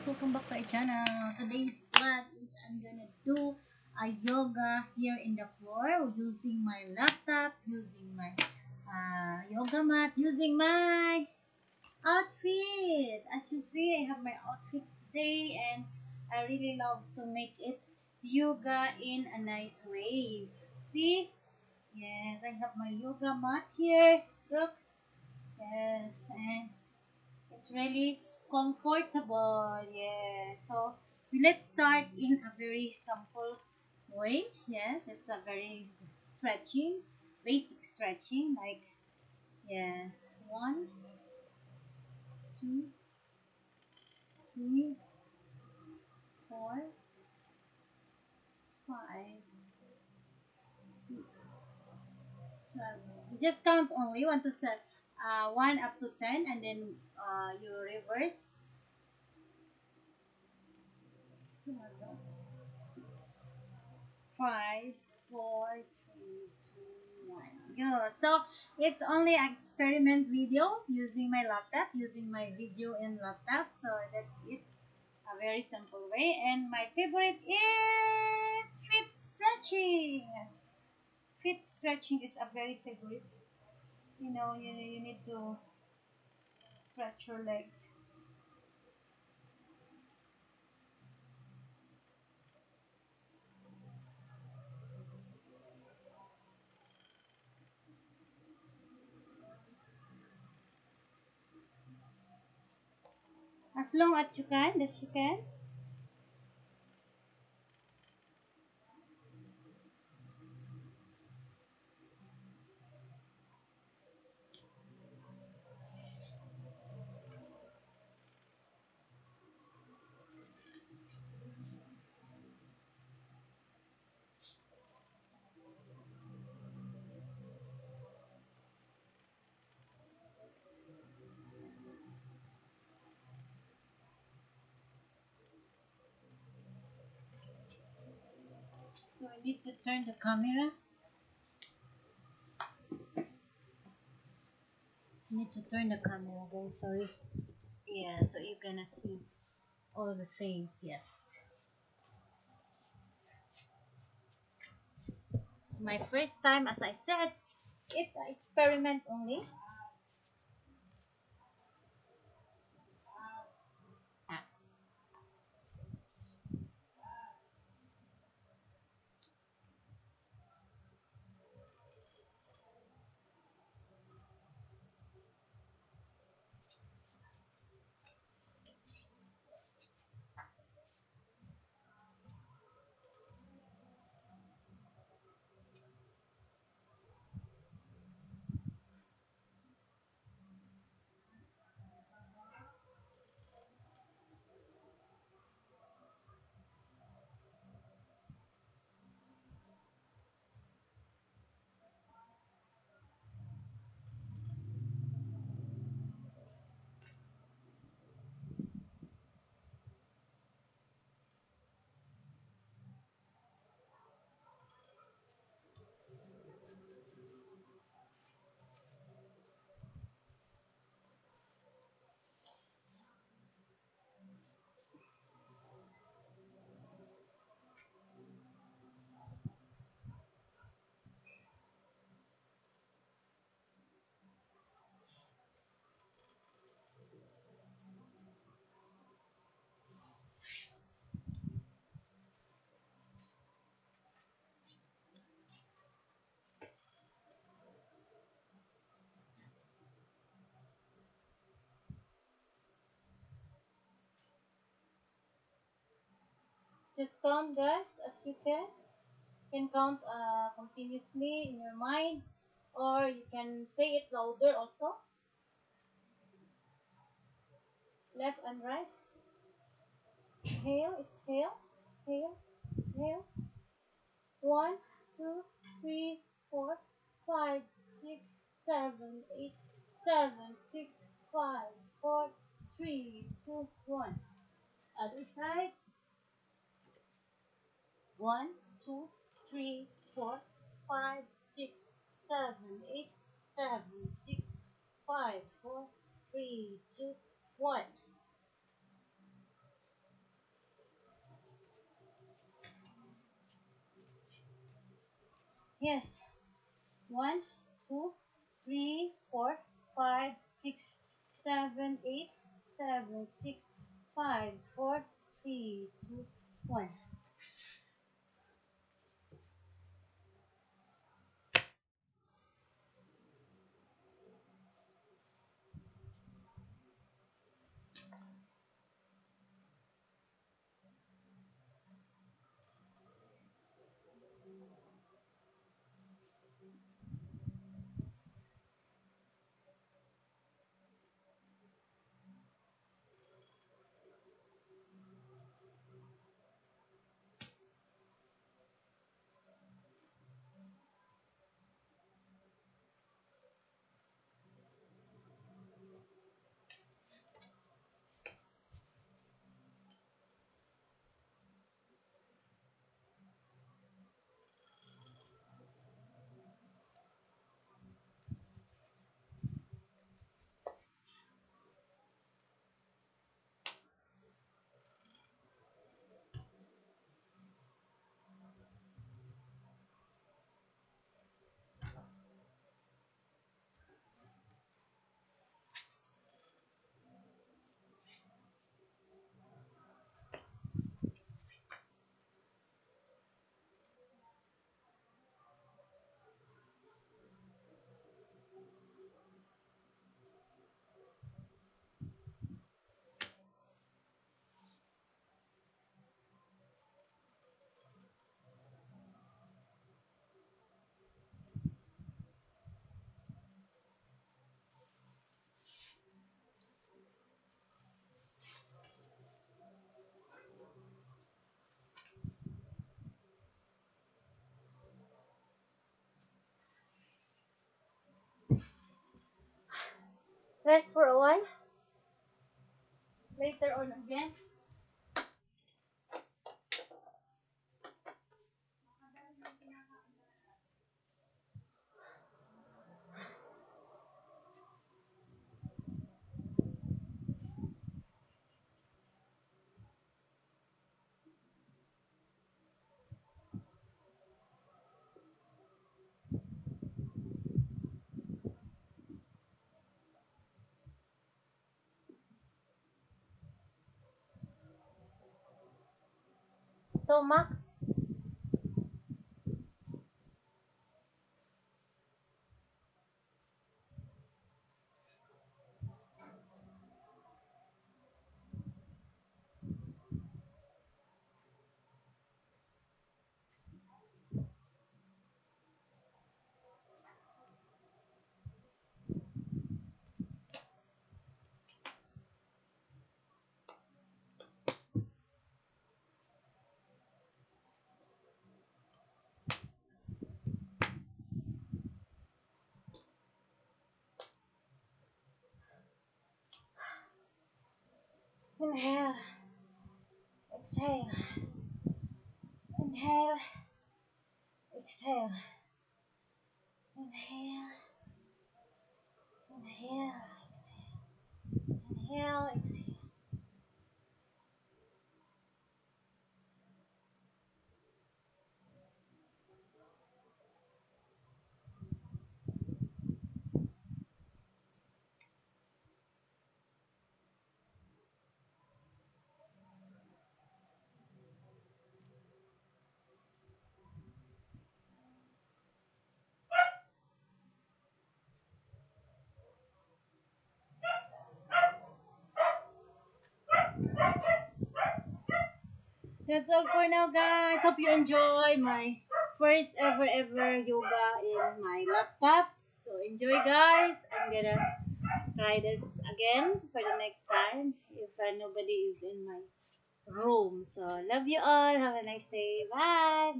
guys, welcome back to our channel. Today's vlog is I'm gonna do a yoga here in the floor using my laptop, using my uh, yoga mat, using my outfit. As you see, I have my outfit today and I really love to make it yoga in a nice way. See? Yes, I have my yoga mat here. Look. Yes, and it's really comfortable. Yeah. So let's start in a very simple way. Yes, it's a very stretching, basic stretching. Like yes, one, two, three, four, five, six, seven. Just count only one to seven. Uh, one up to ten, and then uh, you reverse. Five, four, three, two, one. Go. So it's only experiment video using my laptop, using my video in laptop. So that's it. A very simple way. And my favorite is fit stretching. Fit stretching is a very favorite. You know, you, you need to stretch your legs. As long as you can, as you can. Need to turn the camera. need to turn the camera guys, sorry. Yeah, so you're gonna see all the things, yes. It's my first time, as I said, it's an experiment only. Just count guys as you can. You can count uh, continuously in your mind or you can say it louder also. Left and right. Inhale, exhale, exhale, exhale. One, two, three, four, five, six, seven, eight, seven, six, five, four, three, two, one. Other side. 1, 2, 3, 4, 5, 6, 7, 8, 7, 6, 5, 4, 3, 2, 1. Yes. 1, 2, 3, 4, 5, 6, 7, 8, 7, 6, 5, 4, 3, 2, 1. Rest for a while. Later on again. Stomach. Inhale. Exhale. Inhale. Exhale. Inhale. Inhale. Exhale. Inhale. Exhale. That's all for now, guys. Hope you enjoy my first ever ever yoga in my laptop. So enjoy, guys. I'm gonna try this again for the next time if uh, nobody is in my room. So love you all. Have a nice day. Bye.